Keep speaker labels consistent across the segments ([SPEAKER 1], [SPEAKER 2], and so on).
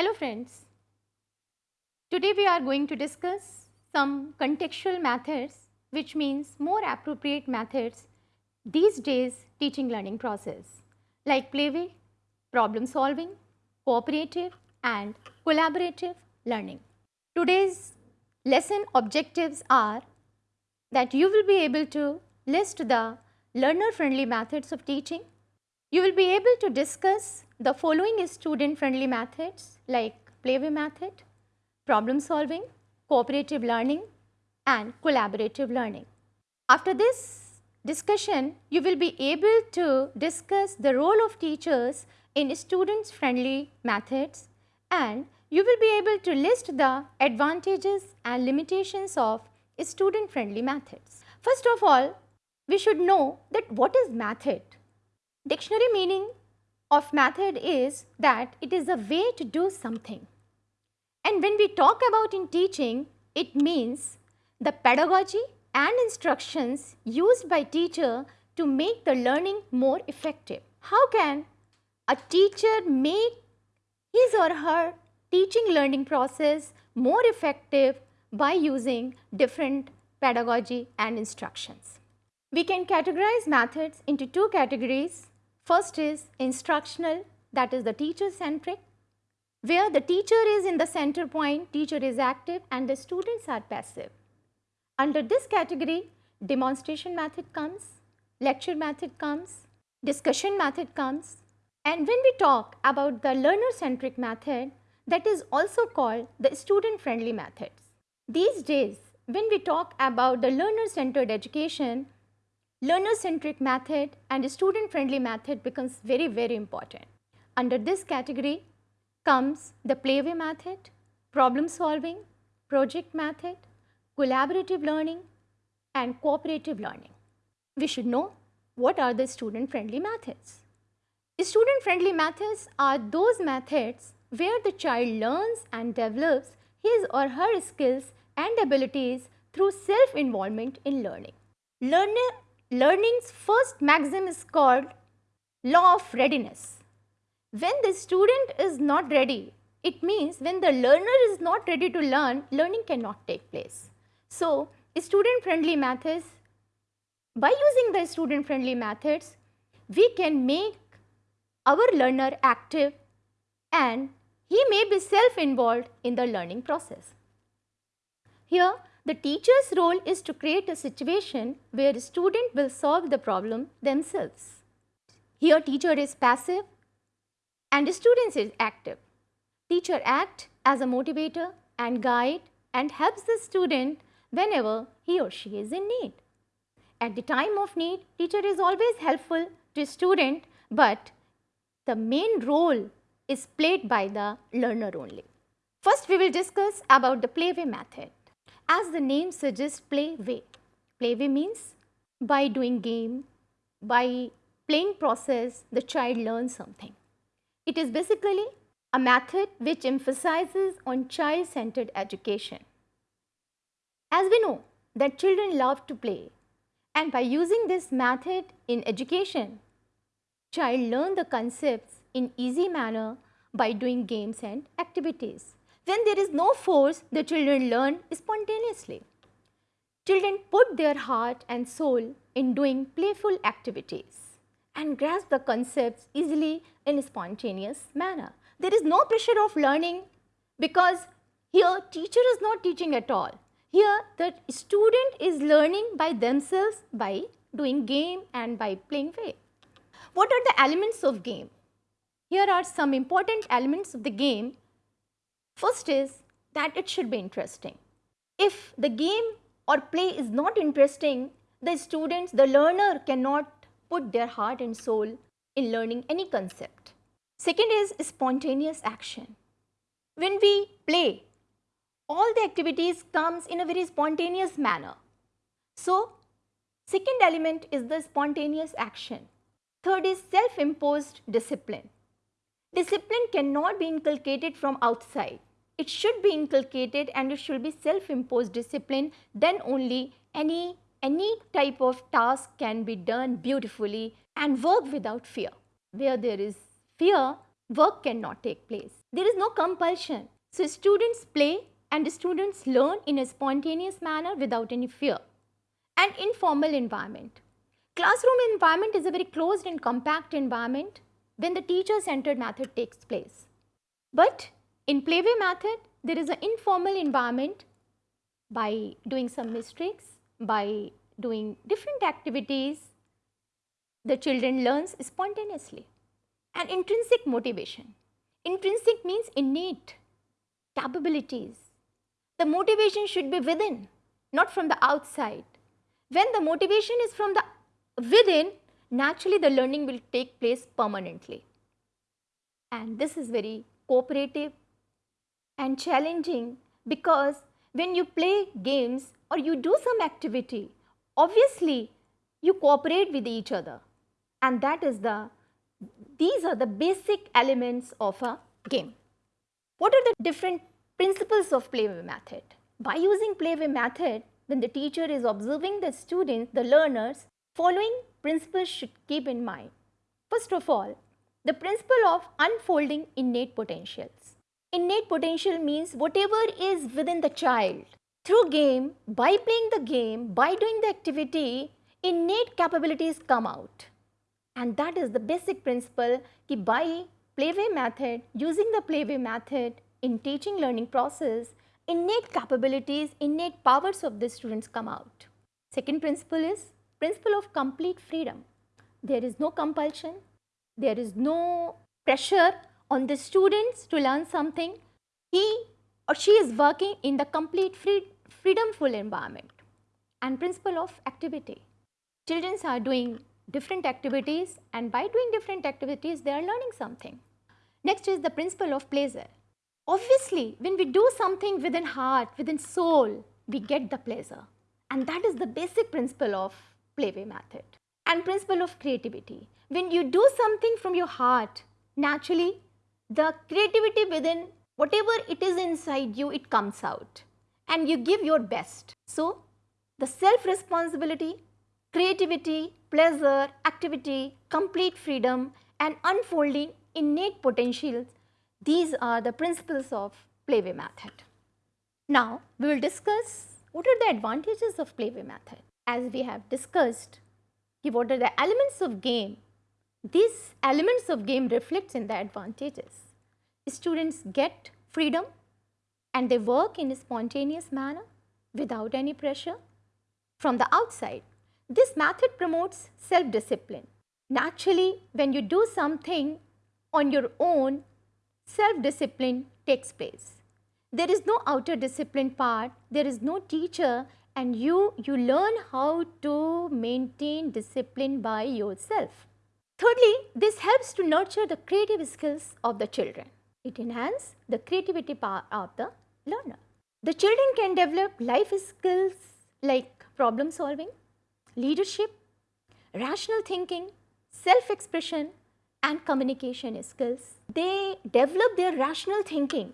[SPEAKER 1] Hello friends. Today we are going to discuss some contextual methods which means more appropriate methods these days teaching learning process like playway, problem solving, cooperative and collaborative learning. Today's lesson objectives are that you will be able to list the learner friendly methods of teaching. You will be able to discuss the following student friendly methods like playway method, problem solving, cooperative learning and collaborative learning. After this discussion, you will be able to discuss the role of teachers in students friendly methods and you will be able to list the advantages and limitations of student friendly methods. First of all, we should know that what is method. Dictionary meaning of method is that it is a way to do something. And when we talk about in teaching, it means the pedagogy and instructions used by teacher to make the learning more effective. How can a teacher make his or her teaching learning process more effective by using different pedagogy and instructions. We can categorize methods into two categories. First is instructional that is the teacher centric where the teacher is in the center point, teacher is active and the students are passive. Under this category demonstration method comes, lecture method comes, discussion method comes and when we talk about the learner centric method that is also called the student friendly methods. These days, when we talk about the learner-centered education, learner-centric method and student-friendly method becomes very, very important. Under this category comes the playway method, problem solving, project method, collaborative learning and cooperative learning. We should know what are the student-friendly methods. Student-friendly methods are those methods where the child learns and develops his or her skills and abilities through self-involvement in learning. Learner, learning's first maxim is called law of readiness. When the student is not ready, it means when the learner is not ready to learn, learning cannot take place. So, student-friendly methods, by using the student-friendly methods, we can make our learner active and he may be self-involved in the learning process. Here, the teacher's role is to create a situation where a student will solve the problem themselves. Here, teacher is passive and students is active. Teacher act as a motivator and guide and helps the student whenever he or she is in need. At the time of need, teacher is always helpful to student, but the main role is played by the learner only. First, we will discuss about the playway method. As the name suggests play way. Play way means by doing game, by playing process, the child learns something. It is basically a method which emphasizes on child-centered education. As we know that children love to play and by using this method in education, child learn the concepts in easy manner by doing games and activities. When there is no force, the children learn spontaneously. Children put their heart and soul in doing playful activities and grasp the concepts easily in a spontaneous manner. There is no pressure of learning because here teacher is not teaching at all. Here the student is learning by themselves by doing game and by playing way. What are the elements of game? Here are some important elements of the game First is that it should be interesting. If the game or play is not interesting, the students, the learner cannot put their heart and soul in learning any concept. Second is spontaneous action. When we play, all the activities comes in a very spontaneous manner. So, second element is the spontaneous action. Third is self-imposed discipline. Discipline cannot be inculcated from outside it should be inculcated and it should be self-imposed discipline then only any any type of task can be done beautifully and work without fear. Where there is fear, work cannot take place. There is no compulsion. So, students play and students learn in a spontaneous manner without any fear. An informal environment. Classroom environment is a very closed and compact environment when the teacher-centered method takes place. But in playway method, there is an informal environment by doing some mistakes, by doing different activities, the children learns spontaneously. And intrinsic motivation. Intrinsic means innate capabilities. The motivation should be within, not from the outside. When the motivation is from the within, naturally the learning will take place permanently. And this is very cooperative and challenging because when you play games or you do some activity, obviously you cooperate with each other and that is the, these are the basic elements of a game. What are the different principles of playway method? By using playway method, when the teacher is observing the students, the learners, following principles should keep in mind. First of all, the principle of unfolding innate potentials. Innate potential means whatever is within the child. Through game, by playing the game, by doing the activity, innate capabilities come out. And that is the basic principle ki by playway method, using the playway method in teaching learning process, innate capabilities, innate powers of the students come out. Second principle is principle of complete freedom. There is no compulsion, there is no pressure on the students to learn something. He or she is working in the complete free, freedomful environment and principle of activity. Children are doing different activities and by doing different activities they are learning something. Next is the principle of pleasure. Obviously, when we do something within heart, within soul, we get the pleasure and that is the basic principle of playway method. And principle of creativity. When you do something from your heart, naturally the creativity within whatever it is inside you, it comes out and you give your best. So, the self responsibility, creativity, pleasure, activity, complete freedom and unfolding innate potentials, these are the principles of playway method. Now, we will discuss what are the advantages of playway method. As we have discussed, what are the elements of game, these elements of game reflects in the advantages. Students get freedom and they work in a spontaneous manner without any pressure from the outside. This method promotes self-discipline. Naturally, when you do something on your own, self-discipline takes place. There is no outer discipline part, there is no teacher and you, you learn how to maintain discipline by yourself. Thirdly, this helps to nurture the creative skills of the children. It enhances the creativity power of the learner. The children can develop life skills like problem solving, leadership, rational thinking, self-expression and communication skills. They develop their rational thinking,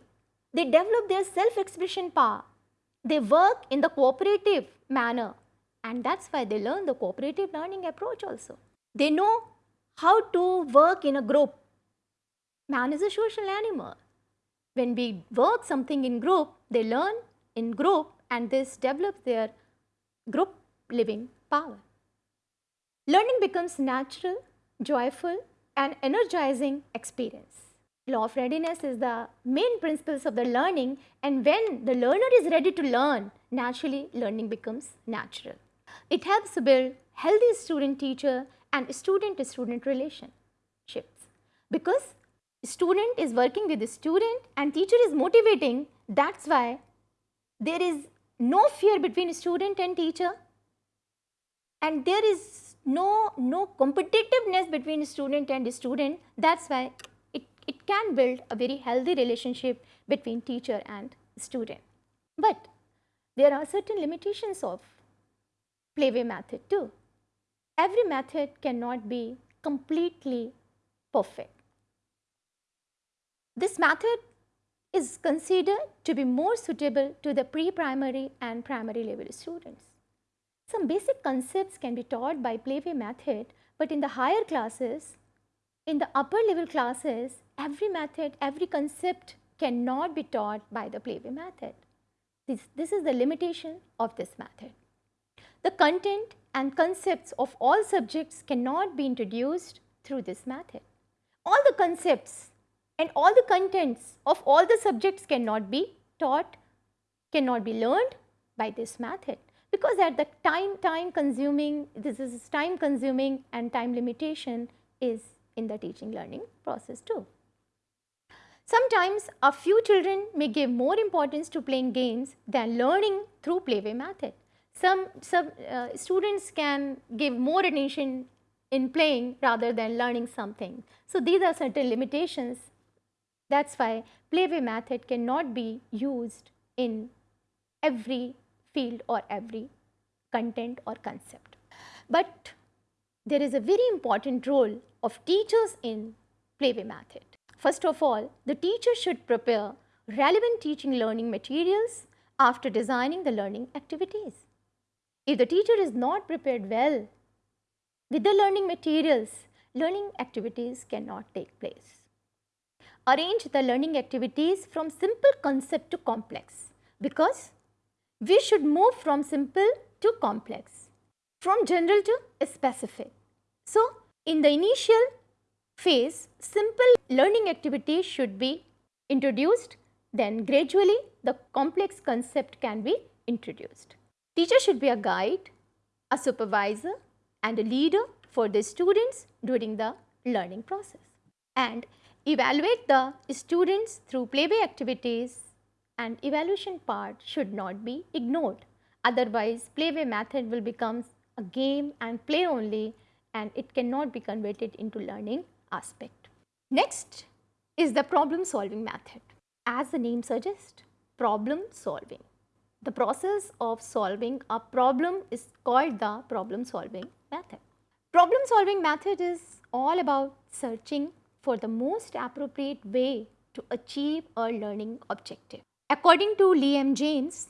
[SPEAKER 1] they develop their self-expression power, they work in the cooperative manner and that's why they learn the cooperative learning approach also. They know how to work in a group. Man is a social animal. When we work something in group, they learn in group and this develops their group living power. Learning becomes natural, joyful and energizing experience. Law of readiness is the main principles of the learning and when the learner is ready to learn, naturally learning becomes natural. It helps to build healthy student-teacher and student-to-student relationships because student is working with the student and teacher is motivating, that's why there is no fear between student and teacher and there is no, no competitiveness between student and student, that's why it, it can build a very healthy relationship between teacher and student. But there are certain limitations of playway method too. Every method cannot be completely perfect. This method is considered to be more suitable to the pre-primary and primary level students. Some basic concepts can be taught by playway method, but in the higher classes, in the upper level classes, every method, every concept cannot be taught by the playway method. This, this is the limitation of this method. The content and concepts of all subjects cannot be introduced through this method. All the concepts and all the contents of all the subjects cannot be taught, cannot be learned by this method because at the time, time consuming, this is time consuming and time limitation is in the teaching learning process too. Sometimes a few children may give more importance to playing games than learning through playway method. Some, some uh, students can give more attention in playing rather than learning something. So, these are certain limitations that is why playway method cannot be used in every field or every content or concept. But there is a very important role of teachers in playway method. First of all, the teacher should prepare relevant teaching learning materials after designing the learning activities. If the teacher is not prepared well with the learning materials, learning activities cannot take place. Arrange the learning activities from simple concept to complex because we should move from simple to complex, from general to specific. So, in the initial phase, simple learning activities should be introduced, then gradually the complex concept can be introduced. Teacher should be a guide, a supervisor and a leader for the students during the learning process and evaluate the students through playway activities and evaluation part should not be ignored. Otherwise, playway method will become a game and play only and it cannot be converted into learning aspect. Next is the problem solving method. As the name suggests, problem solving. The process of solving a problem is called the problem solving method. Problem solving method is all about searching for the most appropriate way to achieve a learning objective. According to Liam James,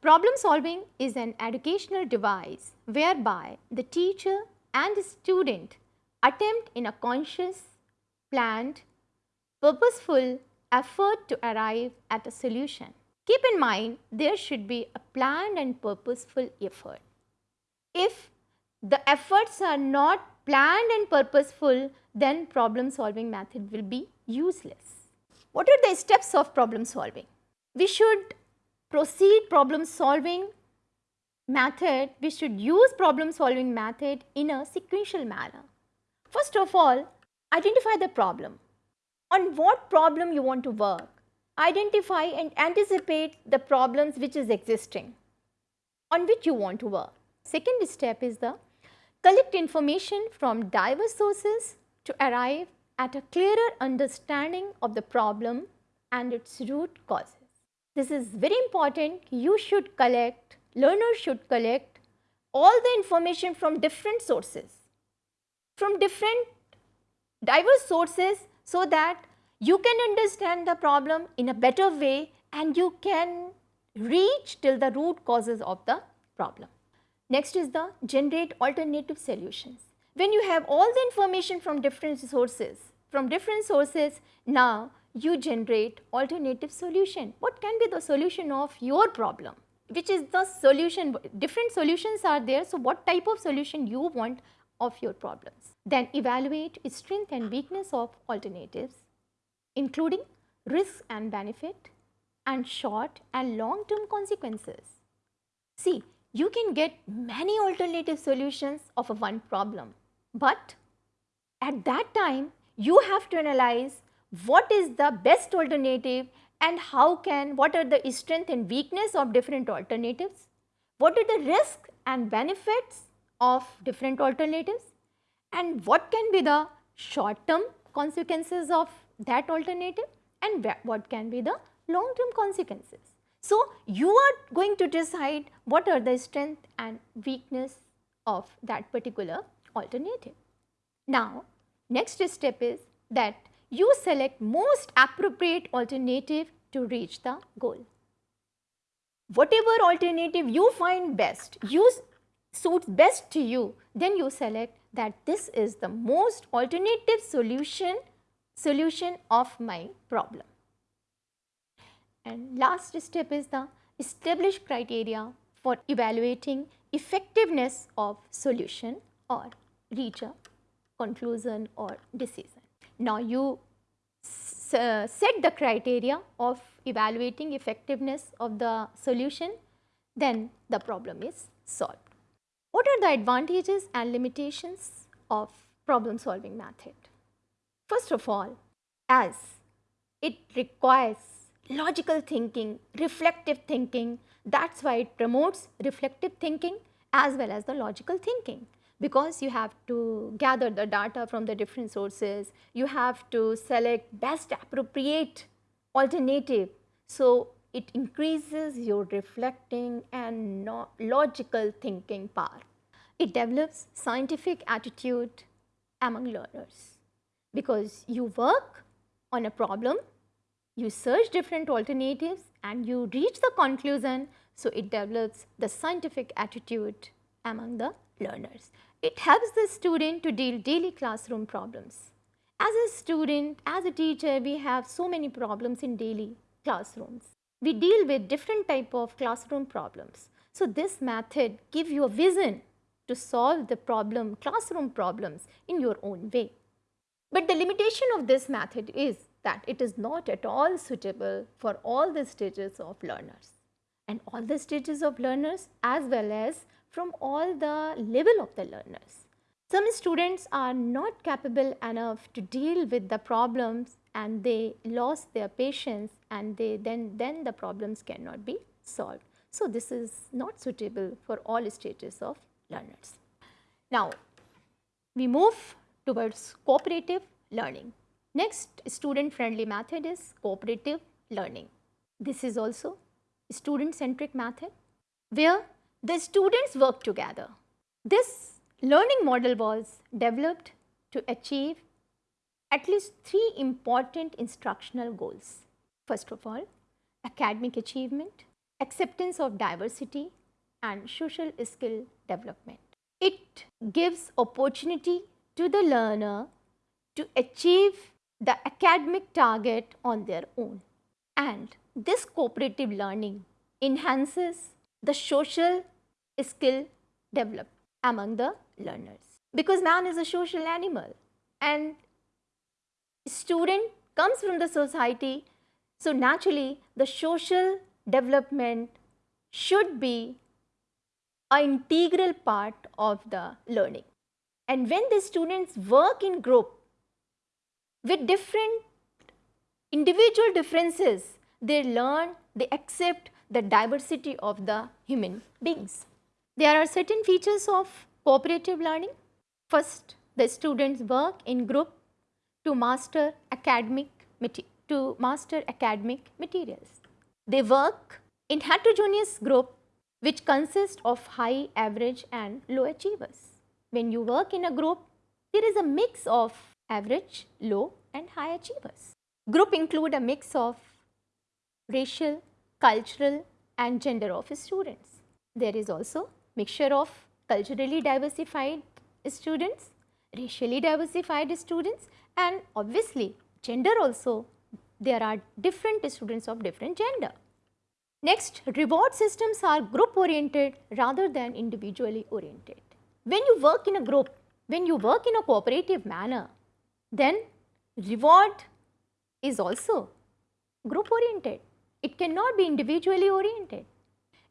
[SPEAKER 1] problem solving is an educational device whereby the teacher and the student attempt in a conscious, planned, purposeful effort to arrive at a solution. Keep in mind there should be a planned and purposeful effort. If the efforts are not planned and purposeful, then problem solving method will be useless. What are the steps of problem solving? We should proceed problem solving method, we should use problem solving method in a sequential manner. First of all, identify the problem. On what problem you want to work. Identify and anticipate the problems which is existing on which you want to work. Second step is the collect information from diverse sources to arrive at a clearer understanding of the problem and its root causes. This is very important. You should collect, learners should collect all the information from different sources from different diverse sources so that you can understand the problem in a better way and you can reach till the root causes of the problem. Next is the generate alternative solutions. When you have all the information from different sources, from different sources, now you generate alternative solution. What can be the solution of your problem? Which is the solution, different solutions are there. So, what type of solution you want of your problems. Then evaluate strength and weakness of alternatives including risk and benefit and short and long term consequences. See, you can get many alternative solutions of a one problem, but at that time you have to analyze what is the best alternative and how can, what are the strength and weakness of different alternatives, what are the risk and benefits of different alternatives and what can be the short term consequences of that alternative and what can be the long term consequences. So, you are going to decide what are the strength and weakness of that particular alternative. Now, next step is that you select most appropriate alternative to reach the goal. Whatever alternative you find best, use suits best to you, then you select that this is the most alternative solution, solution of my problem. And last step is the establish criteria for evaluating effectiveness of solution or reach a conclusion or decision. Now you uh, set the criteria of evaluating effectiveness of the solution, then the problem is solved. What are the advantages and limitations of problem solving method? First of all, as it requires logical thinking, reflective thinking, that is why it promotes reflective thinking as well as the logical thinking because you have to gather the data from the different sources, you have to select best appropriate alternative. So, it increases your reflecting and logical thinking power. It develops scientific attitude among learners because you work on a problem, you search different alternatives and you reach the conclusion. So, it develops the scientific attitude among the learners. It helps the student to deal daily classroom problems. As a student, as a teacher, we have so many problems in daily classrooms. We deal with different type of classroom problems. So, this method give you a vision to solve the problem, classroom problems in your own way. But the limitation of this method is that it is not at all suitable for all the stages of learners and all the stages of learners as well as from all the level of the learners. Some students are not capable enough to deal with the problems and they lost their patience and they then, then the problems cannot be solved. So, this is not suitable for all stages of learners. Now, we move towards cooperative learning. Next student friendly method is cooperative learning. This is also student centric method where the students work together. This learning model was developed to achieve at least three important instructional goals. First of all, academic achievement, acceptance of diversity and social skill development. It gives opportunity to the learner to achieve the academic target on their own. And this cooperative learning enhances the social skill developed among the learners. Because man is a social animal and student comes from the society. So, naturally the social development should be an integral part of the learning. And when the students work in group with different individual differences, they learn, they accept the diversity of the human beings. There are certain features of cooperative learning. First, the students work in group to master academic to master academic materials. They work in heterogeneous group which consists of high, average and low achievers. When you work in a group, there is a mix of average, low and high achievers. Group include a mix of racial, cultural and gender of students. There is also mixture of culturally diversified students, racially diversified students and obviously gender also there are different students of different gender. Next, reward systems are group oriented rather than individually oriented. When you work in a group, when you work in a cooperative manner, then reward is also group oriented. It cannot be individually oriented.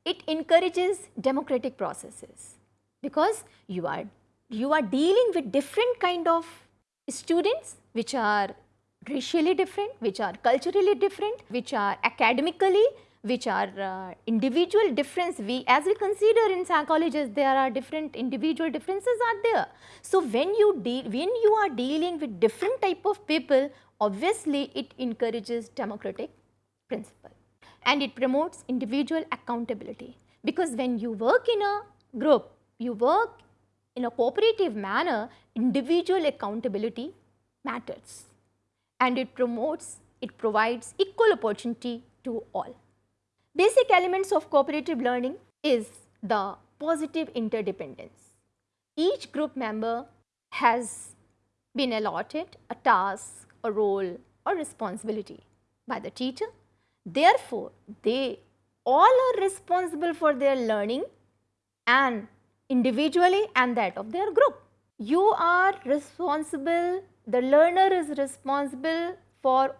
[SPEAKER 1] It encourages democratic processes because you are, you are dealing with different kind of students which are racially different, which are culturally different, which are academically, which are uh, individual difference. We as we consider in psychologists, there are different individual differences are there. So, when you deal, when you are dealing with different type of people, obviously it encourages democratic principle and it promotes individual accountability because when you work in a group, you work in a cooperative manner, individual accountability matters and it promotes, it provides equal opportunity to all. Basic elements of cooperative learning is the positive interdependence. Each group member has been allotted a task, a role or responsibility by the teacher. Therefore, they all are responsible for their learning and individually and that of their group. You are responsible, the learner is responsible for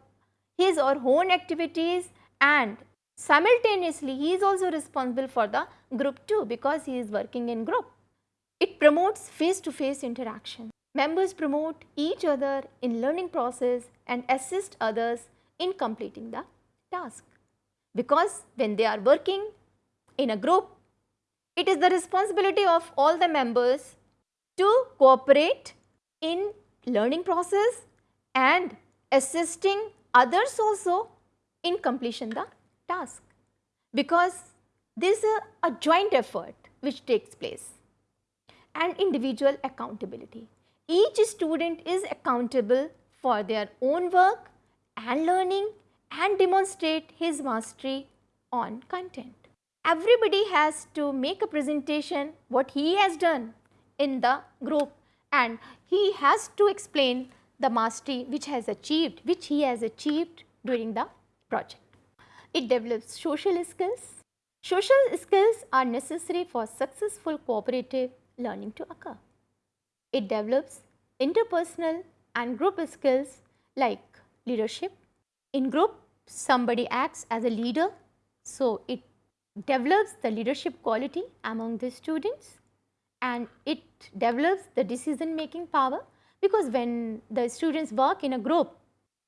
[SPEAKER 1] his or her own activities and simultaneously he is also responsible for the group too because he is working in group. It promotes face to face interaction. Members promote each other in learning process and assist others in completing the task. Because when they are working in a group, it is the responsibility of all the members to cooperate in learning process and assisting others also in completion the task. Because this is a, a joint effort which takes place and individual accountability. Each student is accountable for their own work and learning and demonstrate his mastery on content. Everybody has to make a presentation what he has done in the group and he has to explain the mastery which has achieved, which he has achieved during the project. It develops social skills. Social skills are necessary for successful cooperative learning to occur. It develops interpersonal and group skills like leadership, in group, somebody acts as a leader, so it develops the leadership quality among the students and it develops the decision making power because when the students work in a group,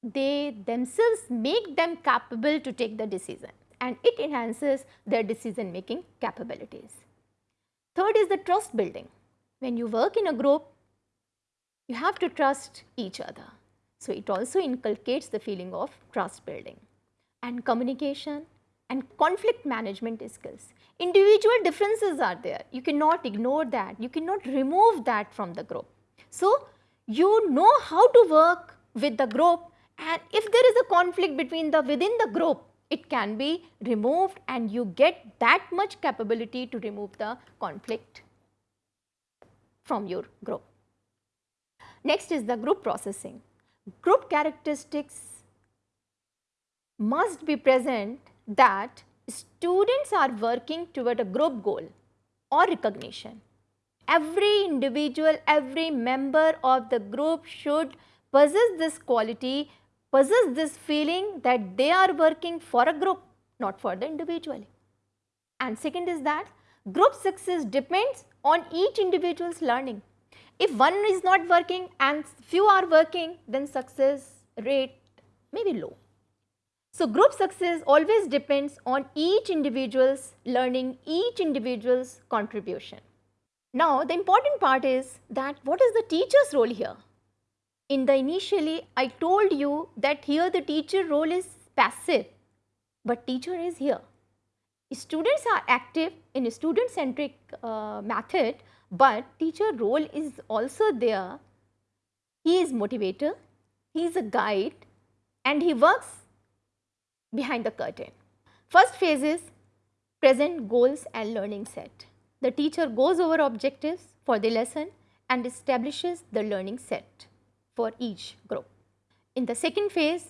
[SPEAKER 1] they themselves make them capable to take the decision and it enhances their decision making capabilities. Third is the trust building. When you work in a group, you have to trust each other. So, it also inculcates the feeling of trust building and communication and conflict management skills. Individual differences are there, you cannot ignore that, you cannot remove that from the group. So, you know how to work with the group and if there is a conflict between the within the group, it can be removed and you get that much capability to remove the conflict from your group. Next is the group processing group characteristics must be present that students are working toward a group goal or recognition. Every individual, every member of the group should possess this quality, possess this feeling that they are working for a group, not for the individual. And second is that group success depends on each individual's learning. If one is not working and few are working, then success rate may be low. So, group success always depends on each individual's learning, each individual's contribution. Now, the important part is that what is the teacher's role here? In the initially, I told you that here the teacher role is passive, but teacher is here. Students are active in a student centric uh, method but teacher role is also there. He is motivator, he is a guide and he works behind the curtain. First phase is present goals and learning set. The teacher goes over objectives for the lesson and establishes the learning set for each group. In the second phase,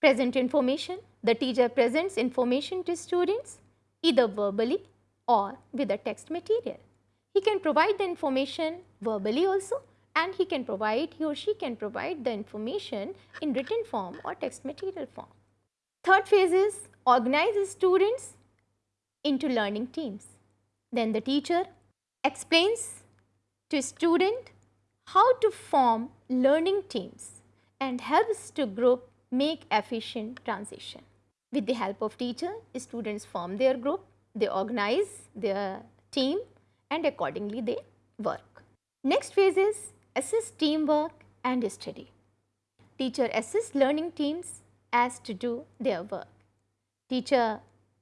[SPEAKER 1] present information, the teacher presents information to students either verbally or with a text material. He can provide the information verbally also and he can provide, he or she can provide the information in written form or text material form. Third phase is organize students into learning teams. Then the teacher explains to student how to form learning teams and helps to group make efficient transition. With the help of teacher, students form their group, they organize their team and accordingly they work. Next phase is assist teamwork and study. Teacher assists learning teams as to do their work. Teacher,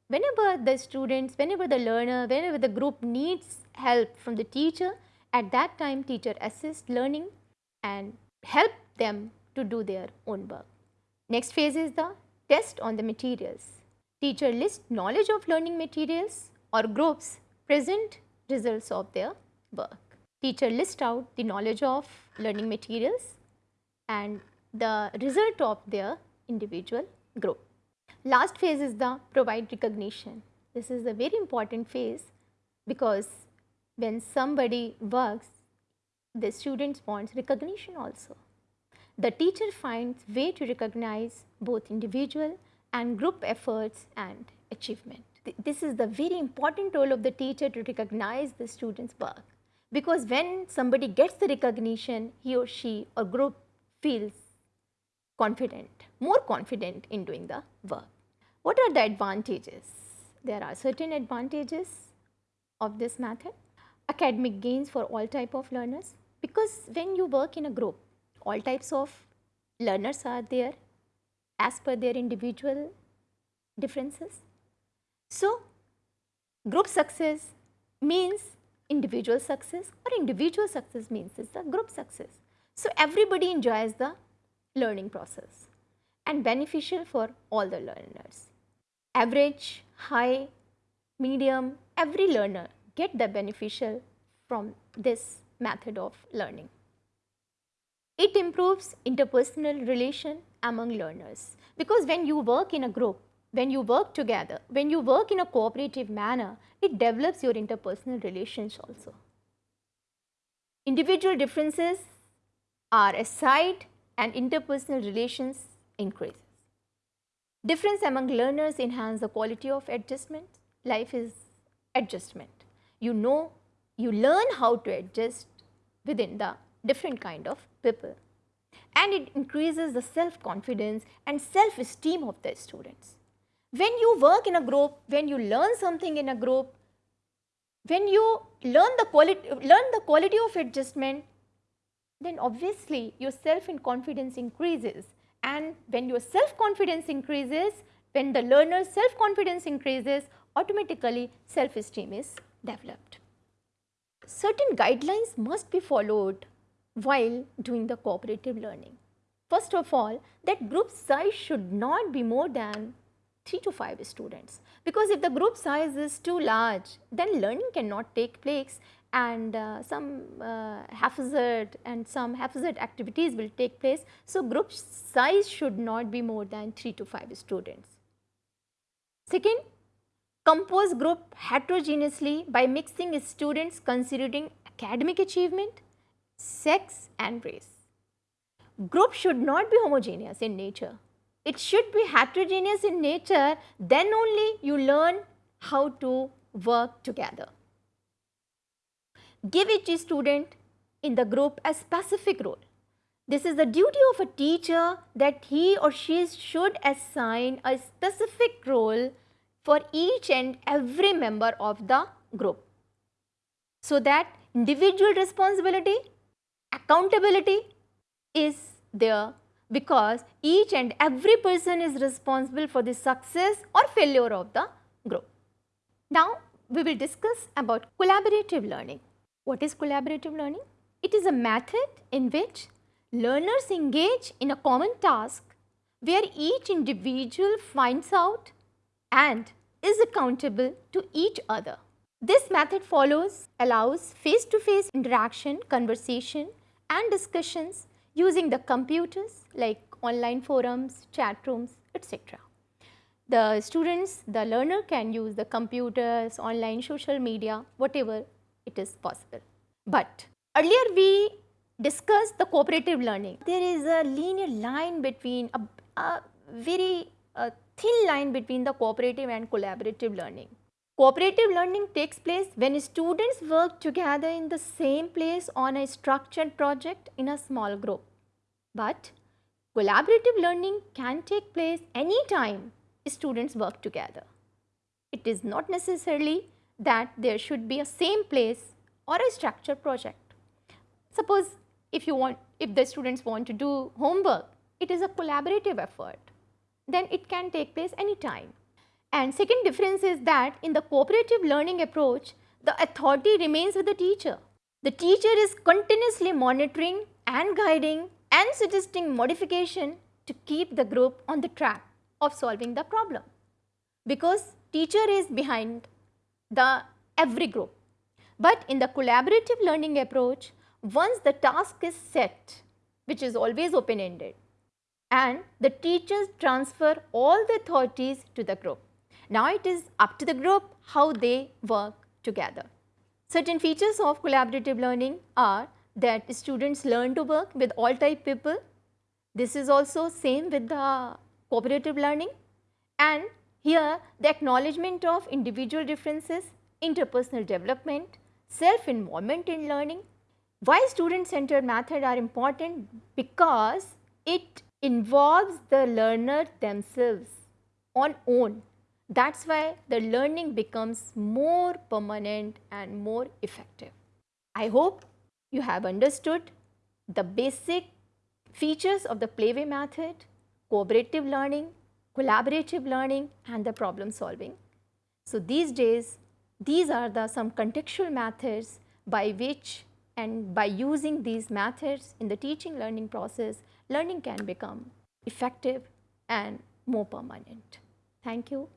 [SPEAKER 1] whenever the students, whenever the learner, whenever the group needs help from the teacher, at that time teacher assists learning and help them to do their own work. Next phase is the test on the materials. Teacher lists knowledge of learning materials or groups present results of their work. teacher list out the knowledge of learning materials and the result of their individual group. Last phase is the provide recognition. This is a very important phase because when somebody works, the students wants recognition also. The teacher finds way to recognize both individual and group efforts and achievement. This is the very important role of the teacher to recognize the student's work because when somebody gets the recognition, he or she or group feels confident, more confident in doing the work. What are the advantages? There are certain advantages of this method. Academic gains for all type of learners because when you work in a group, all types of learners are there as per their individual differences. So, group success means individual success or individual success means is the group success. So, everybody enjoys the learning process and beneficial for all the learners. Average, high, medium, every learner get the beneficial from this method of learning. It improves interpersonal relation among learners because when you work in a group, when you work together, when you work in a cooperative manner, it develops your interpersonal relations also. Individual differences are aside and interpersonal relations increases. Difference among learners enhance the quality of adjustment. Life is adjustment. You know, you learn how to adjust within the different kind of people and it increases the self-confidence and self-esteem of the students. When you work in a group, when you learn something in a group, when you learn the quality, learn the quality of adjustment, then obviously your self-confidence increases and when your self-confidence increases, when the learner's self-confidence increases, automatically self-esteem is developed. Certain guidelines must be followed while doing the cooperative learning. First of all, that group size should not be more than 3 to 5 students because if the group size is too large, then learning cannot take place and uh, some uh, haphazard and some haphazard activities will take place. So, group size should not be more than 3 to 5 students. Second, compose group heterogeneously by mixing students considering academic achievement, sex and race. Group should not be homogeneous in nature. It should be heterogeneous in nature, then only you learn how to work together. Give each student in the group a specific role. This is the duty of a teacher that he or she should assign a specific role for each and every member of the group. So that individual responsibility accountability is there because each and every person is responsible for the success or failure of the group. Now, we will discuss about collaborative learning. What is collaborative learning? It is a method in which learners engage in a common task where each individual finds out and is accountable to each other. This method follows allows face-to-face -face interaction, conversation and discussions using the computers like online forums, chat rooms, etc. The students, the learner can use the computers, online social media, whatever it is possible. But earlier we discussed the cooperative learning. There is a linear line between, a, a very a thin line between the cooperative and collaborative learning. Cooperative learning takes place when students work together in the same place on a structured project in a small group. But collaborative learning can take place anytime students work together. It is not necessarily that there should be a same place or a structured project. Suppose if you want, if the students want to do homework, it is a collaborative effort, then it can take place anytime. And second difference is that in the cooperative learning approach, the authority remains with the teacher. The teacher is continuously monitoring and guiding and suggesting modification to keep the group on the track of solving the problem. Because teacher is behind the every group. But in the collaborative learning approach, once the task is set, which is always open ended, and the teachers transfer all the authorities to the group. Now it is up to the group how they work together. Certain features of collaborative learning are that students learn to work with all type people. This is also same with the cooperative learning and here the acknowledgement of individual differences, interpersonal development, self-involvement in learning. Why student-centered method are important? Because it involves the learner themselves on own. That is why the learning becomes more permanent and more effective. I hope you have understood the basic features of the Playway method, cooperative learning, collaborative learning and the problem solving. So, these days these are the some contextual methods by which and by using these methods in the teaching learning process, learning can become effective and more permanent. Thank you.